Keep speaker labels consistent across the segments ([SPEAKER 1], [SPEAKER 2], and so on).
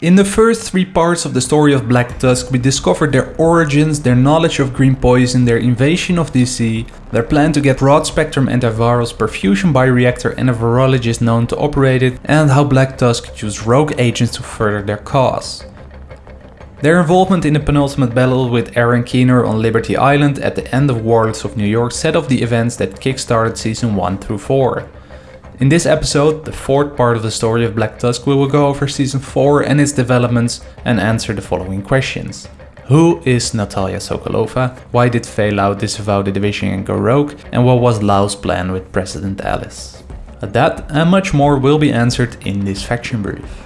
[SPEAKER 1] In the first three parts of the story of Black Tusk, we discovered their origins, their knowledge of green poison, their invasion of DC, their plan to get broad-spectrum antivirals, perfusion bioreactor and a virologist known to operate it, and how Black Tusk used rogue agents to further their cause. Their involvement in the penultimate battle with Aaron Keener on Liberty Island at the end of Warlords of New York set off the events that kickstarted season 1 through 4. In this episode, the fourth part of the story of Black Tusk, we will go over season 4 and its developments and answer the following questions. Who is Natalia Sokolova? Why did Faye Lau disavow the division and go rogue? And what was Lau's plan with President Ellis? That and much more will be answered in this faction brief.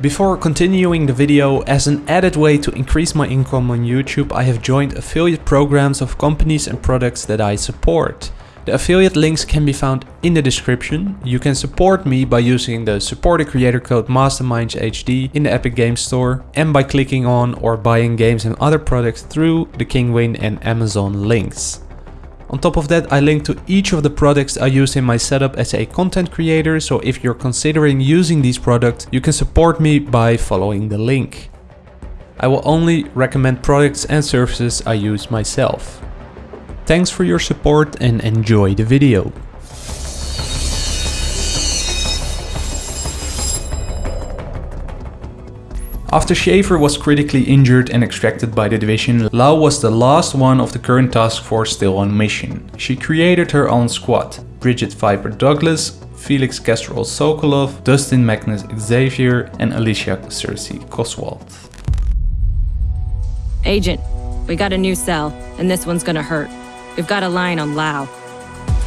[SPEAKER 1] Before continuing the video, as an added way to increase my income on YouTube, I have joined affiliate programs of companies and products that I support. The affiliate links can be found in the description. You can support me by using the supporter creator code MastermindsHD in the Epic Games Store and by clicking on or buying games and other products through the Kinguin and Amazon links. On top of that, I link to each of the products I use in my setup as a content creator, so if you're considering using these products, you can support me by following the link. I will only recommend products and services I use myself. Thanks for your support and enjoy the video. After Schaefer was critically injured and extracted by the division, Lau was the last one of the current task force still on mission. She created her own squad, Bridget Viper Douglas, Felix Kestrel Sokolov, Dustin Magnus Xavier and Alicia Cersei Coswald.
[SPEAKER 2] Agent, we got a new cell, and this one's gonna hurt. We've got a line on Lau.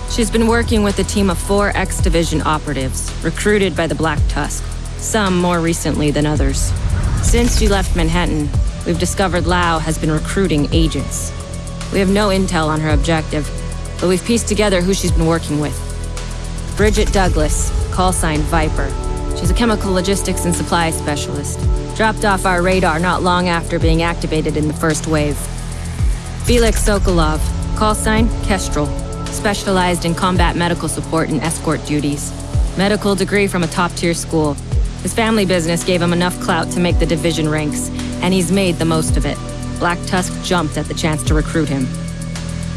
[SPEAKER 2] She's been working with a team of four X-Division operatives, recruited by the Black Tusk, some more recently than others. Since she left Manhattan, we've discovered Lau has been recruiting agents. We have no intel on her objective, but we've pieced together who she's been working with. Bridget Douglas, call sign Viper. She's a chemical logistics and supply specialist. Dropped off our radar not long after being activated in the first wave. Felix Sokolov, Call sign, Kestrel. Specialized in combat medical support and escort duties. Medical degree from a top-tier school. His family business gave him enough clout to make the division ranks, and he's made the most of it. Black Tusk jumped at the chance to recruit him.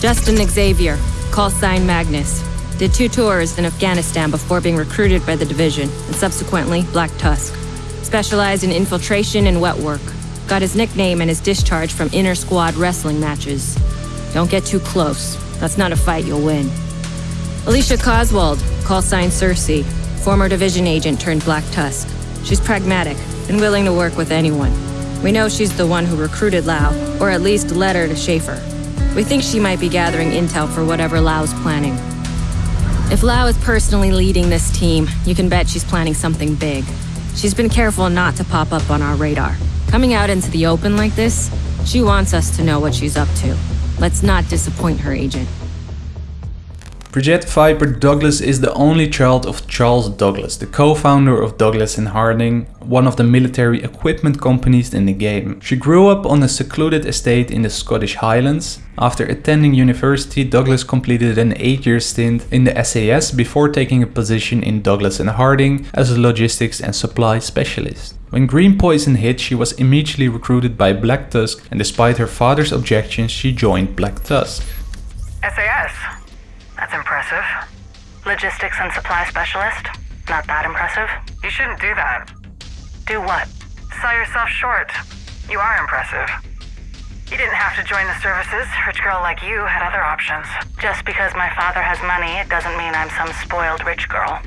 [SPEAKER 2] Justin Xavier, call sign Magnus. Did two tours in Afghanistan before being recruited by the division, and subsequently Black Tusk. Specialized in infiltration and wet work. Got his nickname and his discharge from inter-squad wrestling matches. Don't get too close. That's not a fight you'll win. Alicia Coswald, call sign Cersei, former division agent turned Black Tusk. She's pragmatic and willing to work with anyone. We know she's the one who recruited Lau, or at least led her to Schaefer. We think she might be gathering intel for whatever Lau's planning. If Lau is personally leading this team, you can bet she's planning something big. She's been careful not to pop up on our radar. Coming out into the open like this, she wants us to know what she's up to. Let's not disappoint her, Agent.
[SPEAKER 1] Bridget Viper Douglas is the only child of Charles Douglas, the co-founder of Douglas and Harding, one of the military equipment companies in the game. She grew up on a secluded estate in the Scottish Highlands. After attending university, Douglas completed an 8-year stint in the SAS before taking a position in Douglas and Harding as a logistics and supply specialist. When Green Poison hit, she was immediately recruited by Black Tusk and despite her father's objections, she joined Black Tusk.
[SPEAKER 3] SAS? That's impressive. Logistics and supply specialist? Not that impressive? You shouldn't do that. Do what? Sell yourself short. You are impressive. You didn't have to join the services. Rich girl like you had other options. Just because my father has money, it doesn't mean I'm some spoiled rich girl.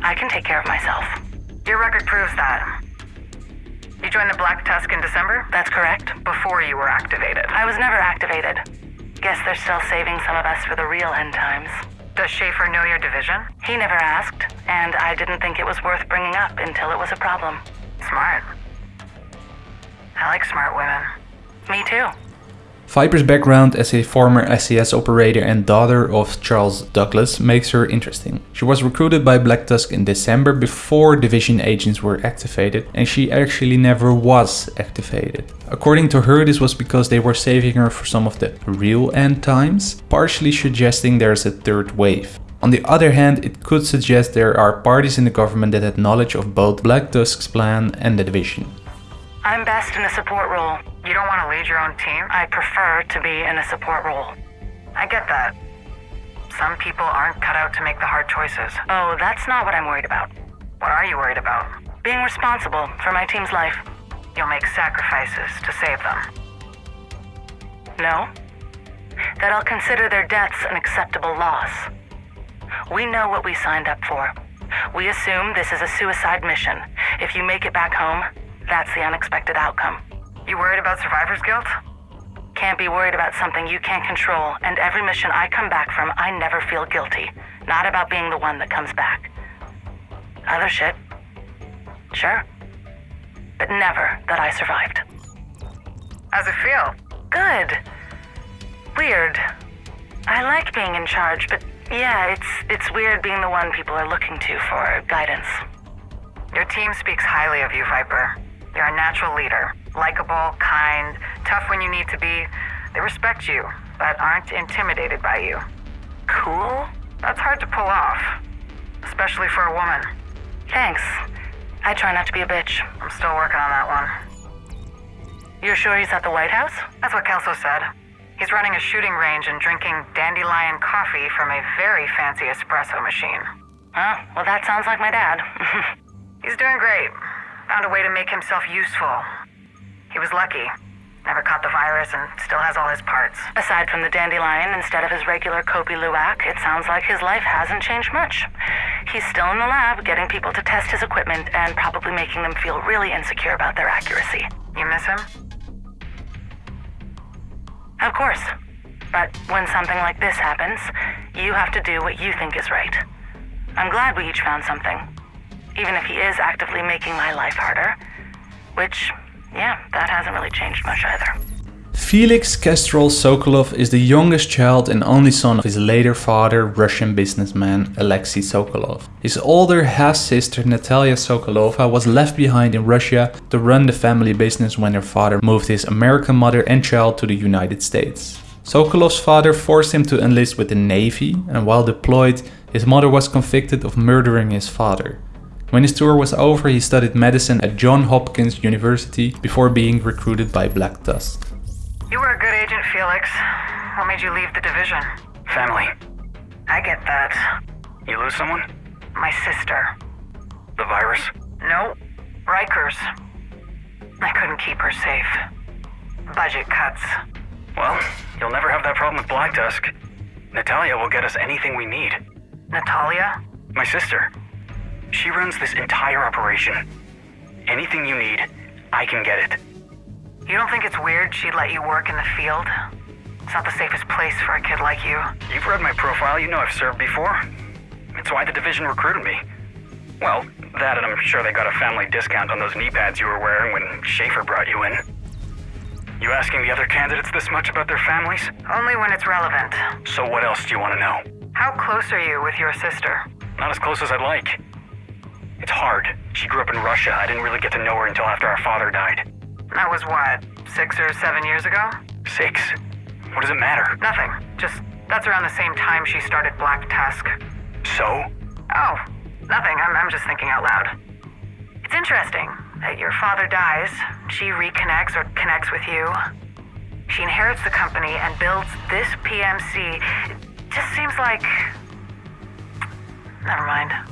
[SPEAKER 3] I can take care of myself. Your record proves that. You joined the Black Tusk in December? That's correct. Before you were activated. I was never activated. Guess they're still saving some of us for the real end times. Does Schaefer know your division? He never asked, and I didn't think it was worth bringing up until it was a problem. Smart. I like smart women. Me too.
[SPEAKER 1] Viper's background as a former SAS operator and daughter of Charles Douglas makes her interesting. She was recruited by Black Tusk in December before division agents were activated and she actually never was activated. According to her this was because they were saving her for some of the real end times, partially suggesting there's a third wave. On the other hand, it could suggest there are parties in the government that had knowledge of both Black Tusk's plan and the division.
[SPEAKER 3] I'm best in a support role. You don't want to lead your own team? I prefer to be in a support role. I get that. Some people aren't cut out to make the hard choices. Oh, that's not what I'm worried about. What are you worried about? Being responsible for my team's life. You'll make sacrifices to save them. No? That I'll consider their deaths an acceptable loss. We know what we signed up for. We assume this is a suicide mission. If you make it back home, that's the unexpected outcome. You worried about survivor's guilt? Can't be worried about something you can't control, and every mission I come back from, I never feel guilty. Not about being the one that comes back. Other shit? Sure. But never that I survived. How's it feel? Good. Weird. I like being in charge, but yeah, it's it's weird being the one people are looking to for guidance. Your team speaks highly of you, Viper. You're a natural leader. Likeable, kind, tough when you need to be. They respect you, but aren't intimidated by you. Cool? That's hard to pull off. Especially for a woman. Thanks. I try not to be a bitch. I'm still working on that one. You're sure he's at the White House? That's what Kelso said. He's running a shooting range and drinking dandelion coffee from a very fancy espresso machine. Huh? Well, that sounds like my dad. he's doing great. Found a way to make himself useful. He was lucky. Never caught the virus and still has all his parts. Aside from the dandelion instead of his regular Kopi Luwak, it sounds like his life hasn't changed much. He's still in the lab getting people to test his equipment and probably making them feel really insecure about their accuracy. You miss him? Of course. But when something like this happens, you have to do what you think is right. I'm glad we each found something. Even if he is actively making my life harder. Which, yeah, that hasn't really changed much either.
[SPEAKER 1] Felix Kestrel Sokolov is the youngest child and only son of his later father, Russian businessman Alexei Sokolov. His older half-sister Natalia Sokolova was left behind in Russia to run the family business when her father moved his American mother and child to the United States. Sokolov's father forced him to enlist with the Navy and while deployed, his mother was convicted of murdering his father. When his tour was over, he studied medicine at Johns Hopkins University before being recruited by Black Tusk.
[SPEAKER 3] You were a good agent, Felix. What made you leave the division?
[SPEAKER 4] Family.
[SPEAKER 3] I get that.
[SPEAKER 4] You lose someone?
[SPEAKER 3] My sister.
[SPEAKER 4] The virus?
[SPEAKER 3] No. Rikers. I couldn't keep her safe. Budget cuts.
[SPEAKER 4] Well, you'll never have that problem with Black Tusk. Natalia will get us anything we need.
[SPEAKER 3] Natalia?
[SPEAKER 4] My sister. She runs this entire operation. Anything you need, I can get it.
[SPEAKER 3] You don't think it's weird she'd let you work in the field? It's not the safest place for a kid like you.
[SPEAKER 4] You've read my profile, you know I've served before. It's why the division recruited me. Well, that and I'm sure they got a family discount on those knee pads you were wearing when Schaefer brought you in. You asking the other candidates this much about their families?
[SPEAKER 3] Only when it's relevant.
[SPEAKER 4] So what else do you want to know?
[SPEAKER 3] How close are you with your sister?
[SPEAKER 4] Not as close as I'd like. It's hard. She grew up in Russia. I didn't really get to know her until after our father died.
[SPEAKER 3] That was what, six or seven years ago?
[SPEAKER 4] Six. What does it matter?
[SPEAKER 3] Nothing. Just that's around the same time she started Black Tusk.
[SPEAKER 4] So?
[SPEAKER 3] Oh, nothing. I'm, I'm just thinking out loud. It's interesting that your father dies, she reconnects or connects with you. She inherits the company and builds this PMC. It just seems like. Never mind.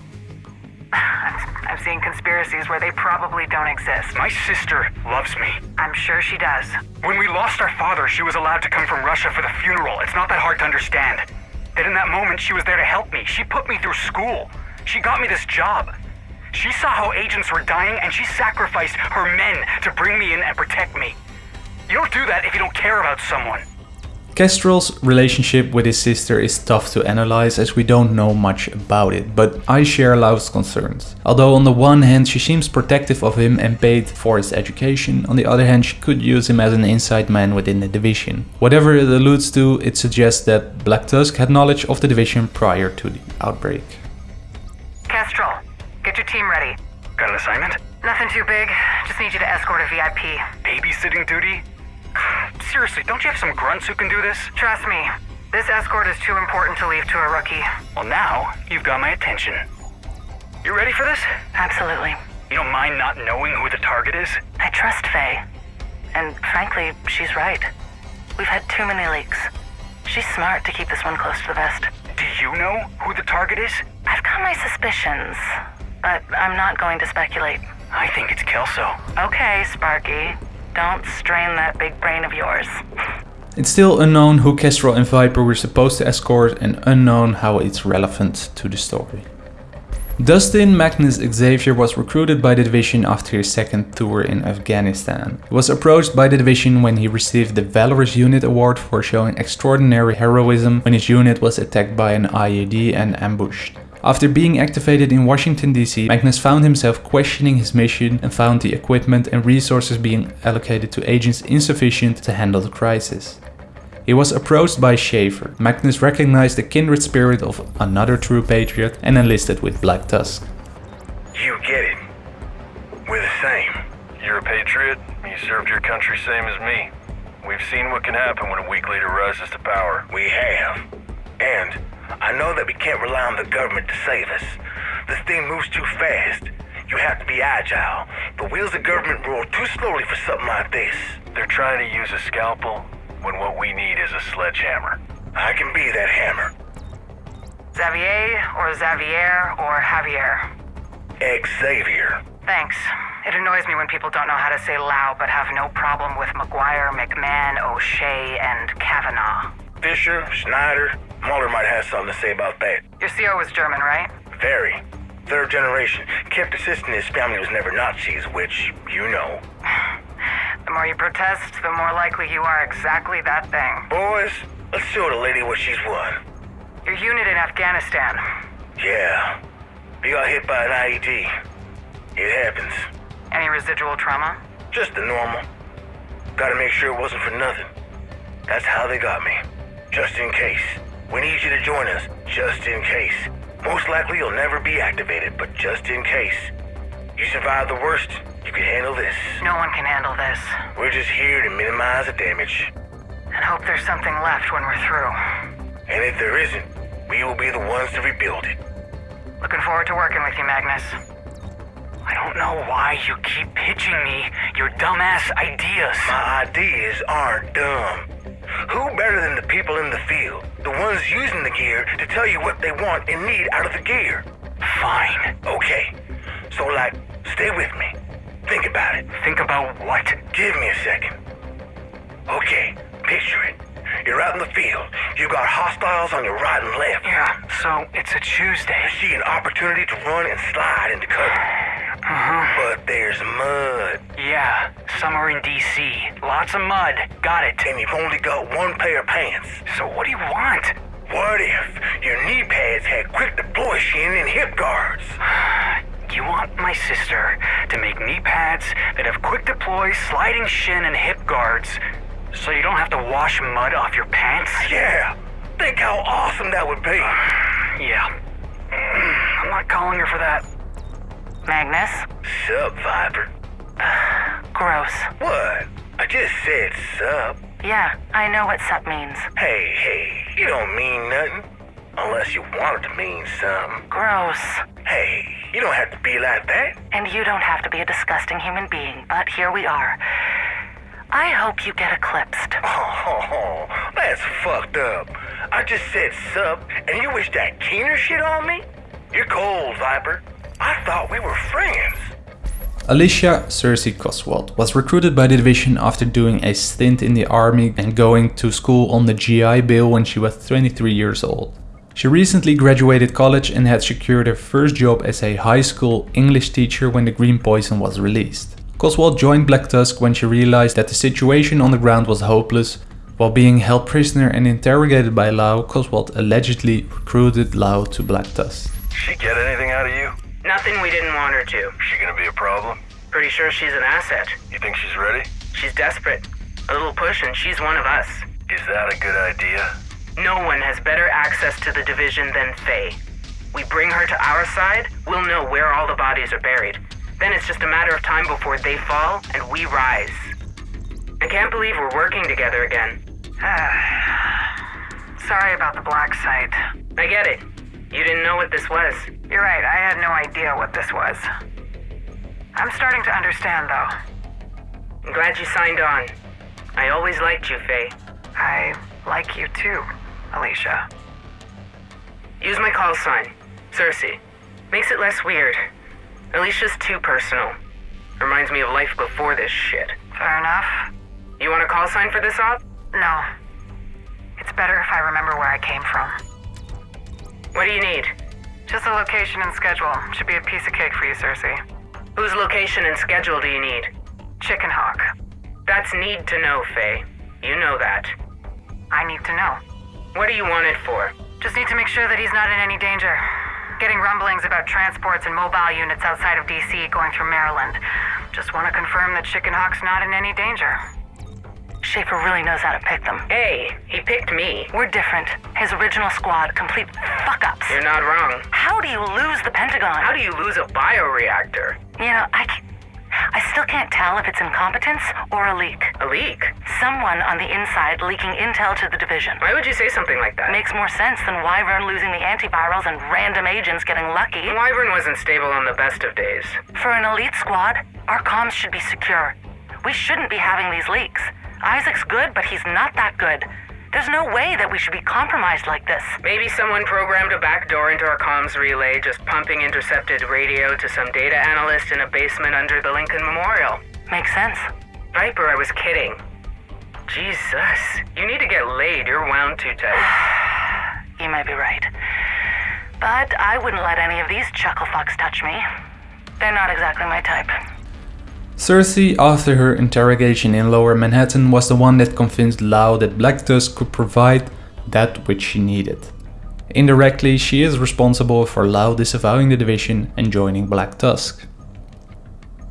[SPEAKER 3] I'm, I'm seeing conspiracies where they probably don't exist.
[SPEAKER 4] My sister loves me.
[SPEAKER 3] I'm sure she does.
[SPEAKER 4] When we lost our father, she was allowed to come from Russia for the funeral. It's not that hard to understand. That in that moment, she was there to help me. She put me through school. She got me this job. She saw how agents were dying, and she sacrificed her men to bring me in and protect me. You don't do that if you don't care about someone.
[SPEAKER 1] Kestrel's relationship with his sister is tough to analyze as we don't know much about it, but I share Lau's concerns. Although on the one hand she seems protective of him and paid for his education, on the other hand she could use him as an inside man within the division. Whatever it alludes to, it suggests that Black Tusk had knowledge of the division prior to the outbreak.
[SPEAKER 3] Kestrel, get your team ready.
[SPEAKER 4] Got an assignment?
[SPEAKER 3] Nothing too big. Just need you to escort a VIP.
[SPEAKER 4] Babysitting duty? Seriously, don't you have some grunts who can do this?
[SPEAKER 3] Trust me, This escort is too important to leave to a rookie.
[SPEAKER 4] Well, now you've got my attention. You ready for this?
[SPEAKER 3] Absolutely.
[SPEAKER 4] You don't mind not knowing who the target is?
[SPEAKER 3] I trust Faye. And frankly, she's right. We've had too many leaks. She's smart to keep this one close to the vest.
[SPEAKER 4] Do you know who the target is?
[SPEAKER 3] I've got my suspicions, but I'm not going to speculate.
[SPEAKER 4] I think it's Kelso.
[SPEAKER 3] Okay, Sparky. Don't strain that big brain of yours.
[SPEAKER 1] It's still unknown who Kestrel and Viper were supposed to escort and unknown how it's relevant to the story. Dustin Magnus Xavier was recruited by the division after his second tour in Afghanistan. He was approached by the division when he received the Valorous Unit Award for showing extraordinary heroism when his unit was attacked by an IED and ambushed. After being activated in Washington DC, Magnus found himself questioning his mission and found the equipment and resources being allocated to agents insufficient to handle the crisis. He was approached by Schaefer. Magnus recognized the kindred spirit of another true patriot and enlisted with Black Tusk.
[SPEAKER 5] You get it. We're the same.
[SPEAKER 6] You're a patriot. You served your country same as me. We've seen what can happen when a weak leader rises to power.
[SPEAKER 5] We have. And I know that we can't rely on the government to save us. This thing moves too fast. You have to be agile. The wheels of government roll too slowly for something like this.
[SPEAKER 6] They're trying to use a scalpel when what we need is a sledgehammer.
[SPEAKER 5] I can be that hammer.
[SPEAKER 3] Xavier or Xavier or Javier?
[SPEAKER 5] Xavier.
[SPEAKER 3] Thanks. It annoys me when people don't know how to say Lau but have no problem with McGuire, McMahon, O'Shea, and Kavanaugh.
[SPEAKER 5] Fisher, Schneider, Muller might have something to say about that.
[SPEAKER 3] Your CO was German, right?
[SPEAKER 5] Very. Third generation. Kept insisting his family was never Nazis, which, you know.
[SPEAKER 3] The more you protest, the more likely you are exactly that thing.
[SPEAKER 5] Boys, let's show the lady what she's won.
[SPEAKER 3] Your unit in Afghanistan.
[SPEAKER 5] Yeah. We got hit by an IED. It happens.
[SPEAKER 3] Any residual trauma?
[SPEAKER 5] Just the normal. Gotta make sure it wasn't for nothing. That's how they got me. Just in case. We need you to join us, just in case. Most likely you'll never be activated, but just in case. You survive the worst, you can handle this.
[SPEAKER 3] No one can handle this.
[SPEAKER 5] We're just here to minimize the damage.
[SPEAKER 3] And hope there's something left when we're through.
[SPEAKER 5] And if there isn't, we will be the ones to rebuild it.
[SPEAKER 3] Looking forward to working with you, Magnus.
[SPEAKER 4] I don't know why you keep pitching me your dumbass ideas.
[SPEAKER 5] My ideas aren't dumb. Who better than the people in the field? The ones using the gear to tell you what they want and need out of the gear.
[SPEAKER 4] Fine.
[SPEAKER 5] Okay, so like, stay with me. Think about it.
[SPEAKER 4] Think about what?
[SPEAKER 5] Give me a second. Okay, picture it. You're out in the field. You've got hostiles on your right and left.
[SPEAKER 4] Yeah, so it's a Tuesday.
[SPEAKER 5] You see an opportunity to run and slide into cover.
[SPEAKER 4] Uh-huh.
[SPEAKER 5] But there's mud,
[SPEAKER 4] Yeah, summer in DC. Lots of mud. Got it.
[SPEAKER 5] and you've only got one pair of pants.
[SPEAKER 4] So what do you want?
[SPEAKER 5] What if your knee pads had quick deploy shin and hip guards?
[SPEAKER 4] You want my sister to make knee pads that have quick deploy, sliding shin, and hip guards so you don't have to wash mud off your pants?
[SPEAKER 5] Yeah, think how awesome that would be.
[SPEAKER 4] Yeah. I'm not calling her for that.
[SPEAKER 3] Magnus?
[SPEAKER 5] Sup, Viper?
[SPEAKER 3] Gross.
[SPEAKER 5] What? I just said sup.
[SPEAKER 3] Yeah, I know what sup means.
[SPEAKER 5] Hey, hey, you don't mean nothing. Unless you want it to mean something.
[SPEAKER 3] Gross.
[SPEAKER 5] Hey, you don't have to be like that.
[SPEAKER 3] And you don't have to be a disgusting human being, but here we are. I hope you get eclipsed.
[SPEAKER 5] Oh, that's fucked up. I just said sup, and you wish that keener shit on me? You're cold, Viper. I thought we were friends.
[SPEAKER 1] Alicia Cersei Coswald was recruited by the division after doing a stint in the army and going to school on the GI Bill when she was 23 years old. She recently graduated college and had secured her first job as a high school English teacher when the Green Poison was released. Coswald joined Black Tusk when she realized that the situation on the ground was hopeless. While being held prisoner and interrogated by Lau, Coswald allegedly recruited Lau to Black Tusk.
[SPEAKER 6] She get anything out of you?
[SPEAKER 3] Nothing we didn't want her to.
[SPEAKER 6] She gonna be a problem?
[SPEAKER 3] Pretty sure she's an asset.
[SPEAKER 6] You think she's ready?
[SPEAKER 3] She's desperate. A little push and she's one of us.
[SPEAKER 6] Is that a good idea?
[SPEAKER 3] No one has better access to the division than Faye. We bring her to our side, we'll know where all the bodies are buried. Then it's just a matter of time before they fall and we rise. I can't believe we're working together again. Sorry about the black site.
[SPEAKER 7] I get it. You didn't know what this was.
[SPEAKER 3] You're right, I had no idea what this was. I'm starting to understand, though.
[SPEAKER 7] I'm glad you signed on. I always liked you, Faye.
[SPEAKER 3] I like you too, Alicia.
[SPEAKER 7] Use my call sign, Cersei. Makes it less weird. Alicia's too personal. Reminds me of life before this shit.
[SPEAKER 3] Fair enough.
[SPEAKER 7] You want a call sign for this op?
[SPEAKER 3] No. It's better if I remember where I came from.
[SPEAKER 7] What do you need?
[SPEAKER 3] Just a location and schedule. Should be a piece of cake for you, Cersei.
[SPEAKER 7] Whose location and schedule do you need?
[SPEAKER 3] Chicken Hawk.
[SPEAKER 7] That's need to know, Faye. You know that.
[SPEAKER 3] I need to know.
[SPEAKER 7] What do you want it for?
[SPEAKER 3] Just need to make sure that he's not in any danger. Getting rumblings about transports and mobile units outside of DC going through Maryland. Just want to confirm that Chicken Hawk's not in any danger. Schaefer really knows how to pick them.
[SPEAKER 7] Hey, he picked me.
[SPEAKER 3] We're different. His original squad, complete fuck ups.
[SPEAKER 7] You're not wrong.
[SPEAKER 3] How do you lose the Pentagon?
[SPEAKER 7] How do you lose a bioreactor?
[SPEAKER 3] You know, I, I still can't tell if it's incompetence or a leak.
[SPEAKER 7] A leak?
[SPEAKER 3] Someone on the inside leaking intel to the division.
[SPEAKER 7] Why would you say something like that?
[SPEAKER 3] Makes more sense than Wyvern losing the antivirals and random agents getting lucky.
[SPEAKER 7] Wyvern wasn't stable on the best of days.
[SPEAKER 3] For an elite squad, our comms should be secure. We shouldn't be having these leaks. ISAC's good, but he's not that good. There's no way that we should be compromised like this.
[SPEAKER 7] Maybe someone programmed a backdoor into our comms relay, just pumping intercepted radio to some data analyst in a basement under the Lincoln Memorial.
[SPEAKER 3] Makes sense.
[SPEAKER 7] Viper, I was kidding. Jesus, you need to get laid. You're wound too tight.
[SPEAKER 3] You may be right. But I wouldn't let any of these chuckle fucks touch me. They're not exactly my type.
[SPEAKER 1] Cersei, after her interrogation in Lower Manhattan, was the one that convinced Lau that Black Tusk could provide that which she needed. Indirectly, she is responsible for Lau disavowing the division and joining Black Tusk.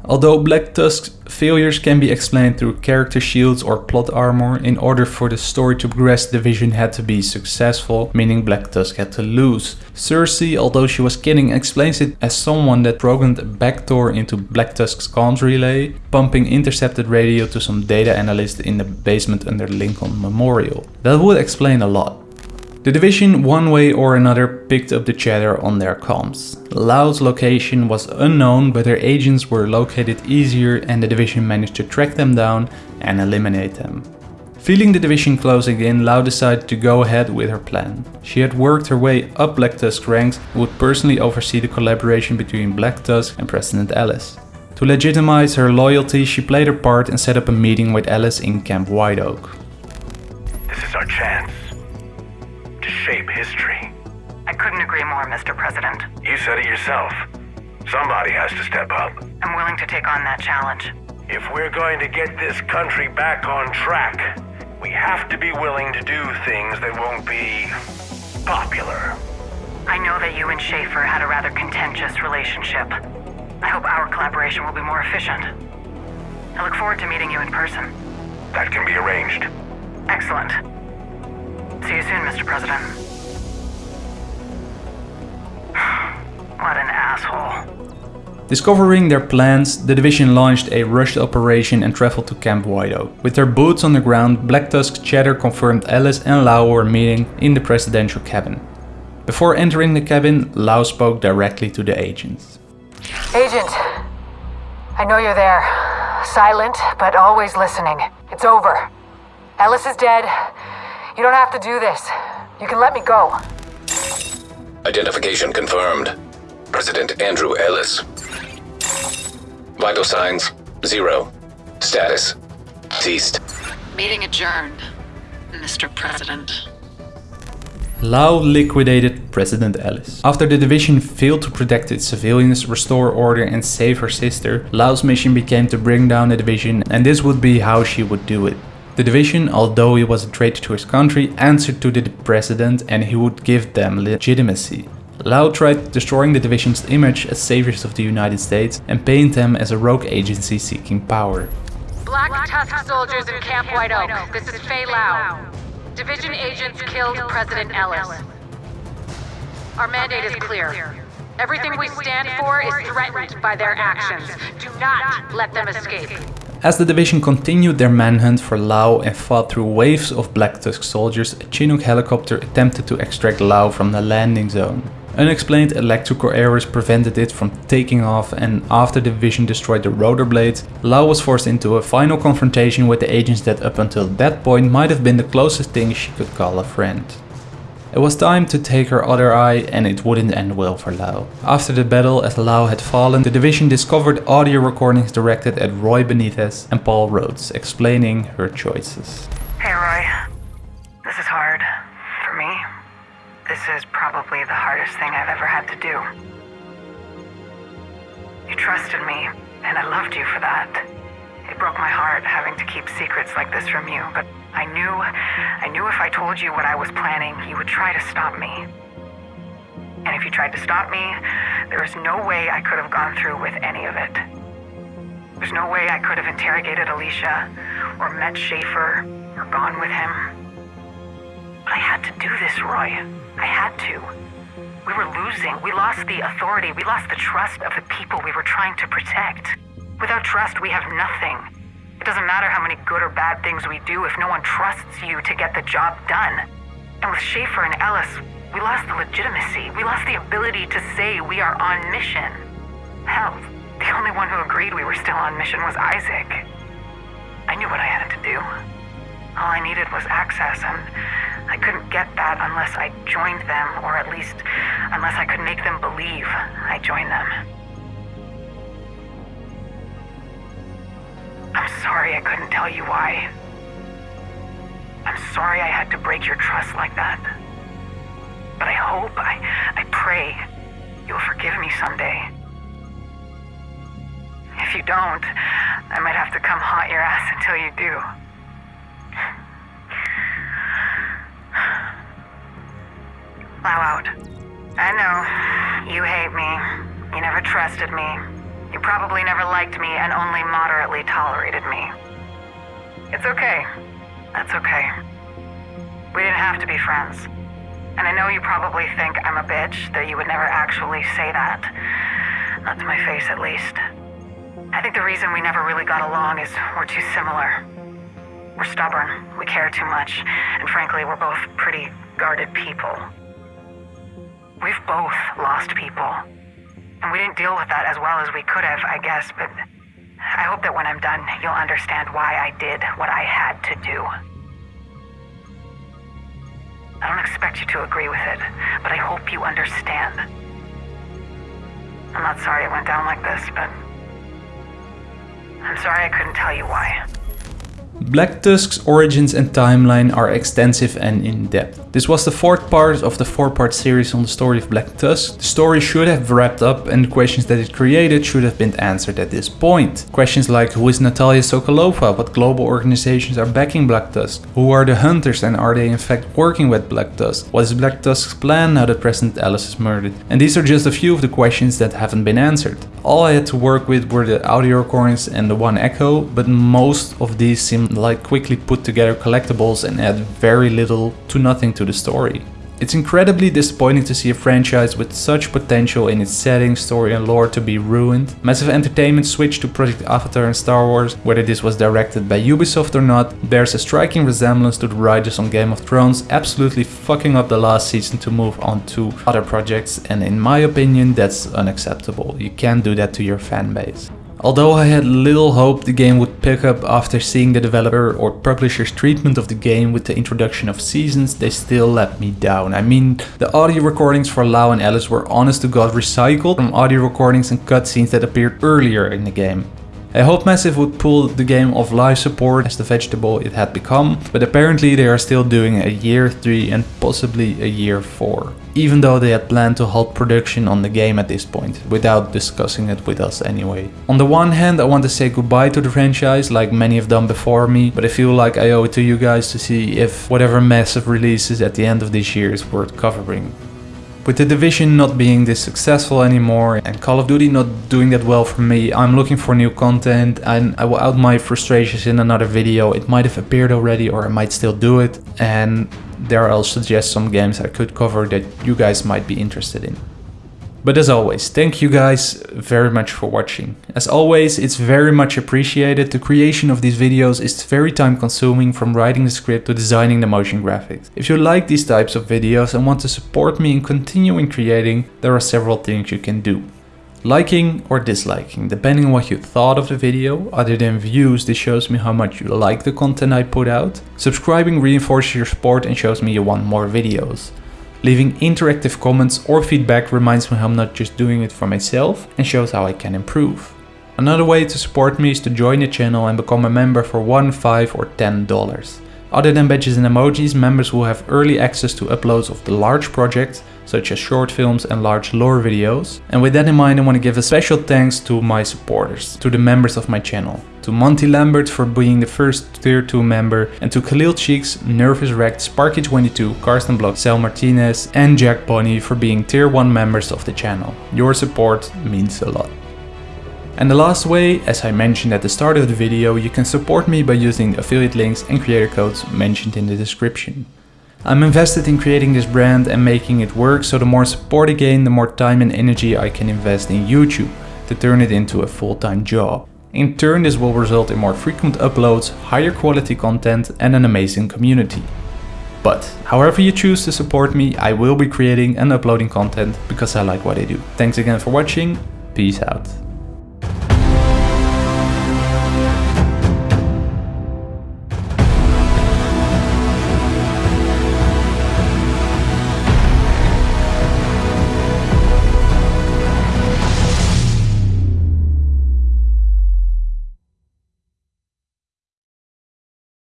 [SPEAKER 1] Although Black Tusk's failures can be explained through character shields or plot armor, in order for the story to progress, the Division had to be successful, meaning Black Tusk had to lose. Cersei, although she was kidding, explains it as someone that programmed a backdoor into Black Tusk's comms relay, pumping intercepted radio to some data analyst in the basement under Lincoln Memorial. That would explain a lot. The division, one way or another, picked up the chatter on their comms. Lau's location was unknown, but their agents were located easier and the division managed to track them down and eliminate them. Feeling the division closing in, Lau decided to go ahead with her plan. She had worked her way up Black Tusk's ranks and would personally oversee the collaboration between Black Tusk and President Ellis. To legitimize her loyalty, she played her part and set up a meeting with Ellis in Camp White Oak.
[SPEAKER 5] This is our chance
[SPEAKER 3] Mr. President.
[SPEAKER 5] You said it yourself. Somebody has to step up.
[SPEAKER 3] I'm willing to take on that challenge.
[SPEAKER 5] If we're going to get this country back on track, we have to be willing to do things that won't be popular.
[SPEAKER 3] I know that you and Schaefer had a rather contentious relationship. I hope our collaboration will be more efficient. I look forward to meeting you in person.
[SPEAKER 5] That can be arranged.
[SPEAKER 3] Excellent. See you soon, Mr. President. Asshole.
[SPEAKER 1] Discovering their plans, the division launched a rushed operation and traveled to Camp White With their boots on the ground, Black Tusk's chatter confirmed Ellis and Lau were meeting in the presidential cabin. Before entering the cabin, Lau spoke directly to the agents.
[SPEAKER 8] Agent, I know you're there. Silent, but always listening. It's over. Ellis is dead. You don't have to do this. You can let me go.
[SPEAKER 9] Identification confirmed. President Andrew Ellis. Vital signs, zero. Status, ceased.
[SPEAKER 10] Meeting adjourned, Mr. President.
[SPEAKER 1] Lau liquidated President Ellis. After the division failed to protect its civilians, restore order and save her sister, Lau's mission became to bring down the division and this would be how she would do it. The division, although he was a traitor to his country, answered to the president and he would give them legitimacy. Lau tried destroying the division's image as saviors of the United States and paint them as a rogue agency seeking power.
[SPEAKER 8] Black Tusk soldiers in Camp White Oak. This is Faye Lau. Division agents killed President Ellis. Our mandate is clear. Everything we stand for is threatened by their actions. Do not let them escape.
[SPEAKER 1] As the division continued their manhunt for Lau and fought through waves of Black Tusk soldiers, a Chinook helicopter attempted to extract Lau from the landing zone. Unexplained electrical errors prevented it from taking off and after the division destroyed the rotor blades, Lau was forced into a final confrontation with the agents that up until that point might have been the closest thing she could call a friend. It was time to take her other eye and it wouldn't end well for Lau. After the battle as Lau had fallen, the division discovered audio recordings directed at Roy Benitez and Paul Rhodes explaining her choices.
[SPEAKER 3] Hey, Roy. Is probably the hardest thing I've ever had to do. You trusted me, and I loved you for that. It broke my heart having to keep secrets like this from you, but I knew, I knew if I told you what I was planning, you would try to stop me. And if you tried to stop me, there is no way I could have gone through with any of it. There's no way I could have interrogated Alicia, or met Schaefer, or gone with him. But I had to do this, Roy. I had to. We were losing. We lost the authority. We lost the trust of the people we were trying to protect. Without trust, we have nothing. It doesn't matter how many good or bad things we do if no one trusts you to get the job done. And with Schaefer and Ellis, we lost the legitimacy. We lost the ability to say we are on mission. Hell, the only one who agreed we were still on mission was ISAC. I knew what I had to do. All I needed was access, and I couldn't get that unless I joined them, or at least unless I could make them believe I joined them. I'm sorry I couldn't tell you why. I'm sorry I had to break your trust like that. But I hope, I, I pray, you'll forgive me someday. If you don't, I might have to come haunt your ass until you do. Out. I know. You hate me. You never trusted me. You probably never liked me and only moderately tolerated me. It's okay. That's okay. We didn't have to be friends. And I know you probably think I'm a bitch, though you would never actually say that. Not to my face, at least. I think the reason we never really got along is we're too similar. We're stubborn, we care too much, and frankly, we're both pretty guarded people. We've both lost people. And we didn't deal with that as well as we could have, I guess, but I hope that when I'm done, you'll understand why I did what I had to do. I don't expect you to agree with it, but I hope you understand. I'm not sorry it went down like this, but I'm sorry I couldn't tell you why.
[SPEAKER 1] Black Tusk's origins and timeline are extensive and in-depth. This was the fourth part of the four-part series on the story of Black Tusk. The story should have wrapped up and the questions that it created should have been answered at this point. Questions like who is Natalia Sokolova, what global organizations are backing Black Tusk, who are the hunters and are they in fact working with Black Tusk, what is Black Tusk's plan now that President Ellis is murdered. And these are just a few of the questions that haven't been answered. All I had to work with were the audio recordings and the one echo, but most of these seemed like quickly put together collectibles and add very little to nothing to the story. It's incredibly disappointing to see a franchise with such potential in its setting, story and lore to be ruined. Massive Entertainment switched to Project Avatar and Star Wars, whether this was directed by Ubisoft or not, bears a striking resemblance to the writers on Game of Thrones, absolutely fucking up the last season to move on to other projects and in my opinion that's unacceptable. You can't do that to your fanbase. Although I had little hope the game would pick up after seeing the developer or publisher's treatment of the game with the introduction of seasons, they still let me down. I mean, the audio recordings for Lau and Ellis were honest to god recycled from audio recordings and cutscenes that appeared earlier in the game. I hoped Massive would pull the game off live support as the vegetable it had become, but apparently they are still doing a year 3 and possibly a year 4. Even though they had planned to halt production on the game at this point, without discussing it with us anyway. On the one hand I want to say goodbye to the franchise like many have done before me, but I feel like I owe it to you guys to see if whatever Massive releases at the end of this year is worth covering. With the Division not being this successful anymore and Call of Duty not doing that well for me, I'm looking for new content and I will out my frustrations in another video. It might have appeared already or I might still do it and there I'll suggest some games I could cover that you guys might be interested in. But as always, thank you guys very much for watching. As always, it's very much appreciated. The creation of these videos is very time consuming from writing the script to designing the motion graphics. If you like these types of videos and want to support me in continuing creating, there are several things you can do. Liking or disliking, depending on what you thought of the video, other than views this shows me how much you like the content I put out. Subscribing reinforces your support and shows me you want more videos. Leaving interactive comments or feedback reminds me how I'm not just doing it for myself and shows how I can improve. Another way to support me is to join the channel and become a member for 1, 5 or 10 dollars. Other than badges and emojis, members will have early access to uploads of the large projects, such as short films and large lore videos. And with that in mind, I want to give a special thanks to my supporters, to the members of my channel. To Monty Lambert for being the first tier 2 member, and to Khalil Cheeks, Nervous Wrecked, Sparky22, Karsten Block, Sal Martinez and Jack Bonnie for being tier 1 members of the channel. Your support means a lot. And the last way, as I mentioned at the start of the video, you can support me by using affiliate links and creator codes mentioned in the description. I'm invested in creating this brand and making it work, so the more support I gain, the more time and energy I can invest in YouTube to turn it into a full-time job. In turn, this will result in more frequent uploads, higher quality content and an amazing community. But however you choose to support me, I will be creating and uploading content because I like what I do. Thanks again for watching, peace out.